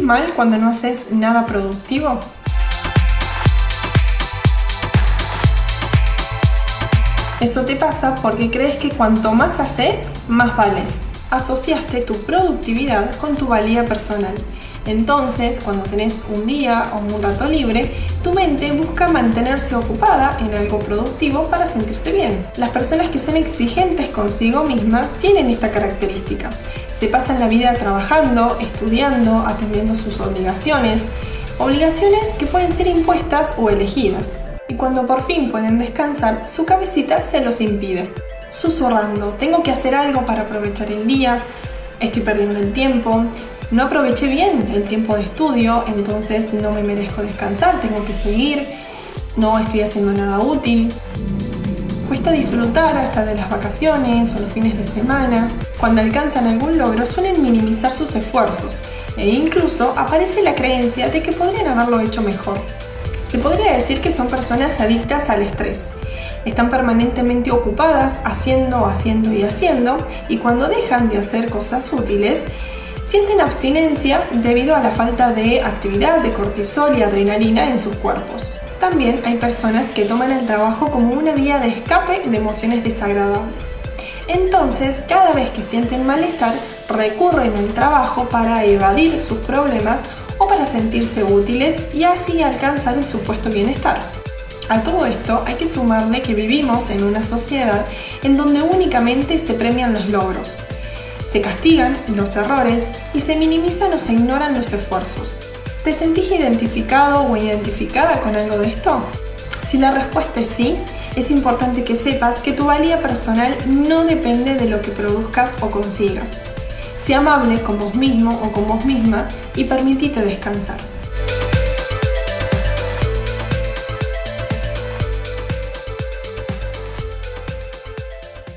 mal cuando no haces nada productivo? Eso te pasa porque crees que cuanto más haces, más vales. Asociaste tu productividad con tu valía personal. Entonces, cuando tenés un día o un rato libre, tu mente busca mantenerse ocupada en algo productivo para sentirse bien. Las personas que son exigentes consigo mismas tienen esta característica. Se pasan la vida trabajando, estudiando, atendiendo sus obligaciones, obligaciones que pueden ser impuestas o elegidas y cuando por fin pueden descansar, su cabecita se los impide. Susurrando, tengo que hacer algo para aprovechar el día, estoy perdiendo el tiempo, no aproveché bien el tiempo de estudio, entonces no me merezco descansar, tengo que seguir, no estoy haciendo nada útil. Cuesta disfrutar hasta de las vacaciones o los fines de semana. Cuando alcanzan algún logro suelen minimizar sus esfuerzos e incluso aparece la creencia de que podrían haberlo hecho mejor. Se podría decir que son personas adictas al estrés. Están permanentemente ocupadas haciendo, haciendo y haciendo y cuando dejan de hacer cosas útiles, sienten abstinencia debido a la falta de actividad de cortisol y adrenalina en sus cuerpos. También hay personas que toman el trabajo como una vía de escape de emociones desagradables. Entonces, cada vez que sienten malestar, recurren al trabajo para evadir sus problemas o para sentirse útiles y así alcanzar el supuesto bienestar. A todo esto hay que sumarle que vivimos en una sociedad en donde únicamente se premian los logros, se castigan los errores y se minimizan o se ignoran los esfuerzos. ¿Te sentís identificado o identificada con algo de esto? Si la respuesta es sí, es importante que sepas que tu valía personal no depende de lo que produzcas o consigas, Sé amable con vos mismo o con vos misma y permitite descansar.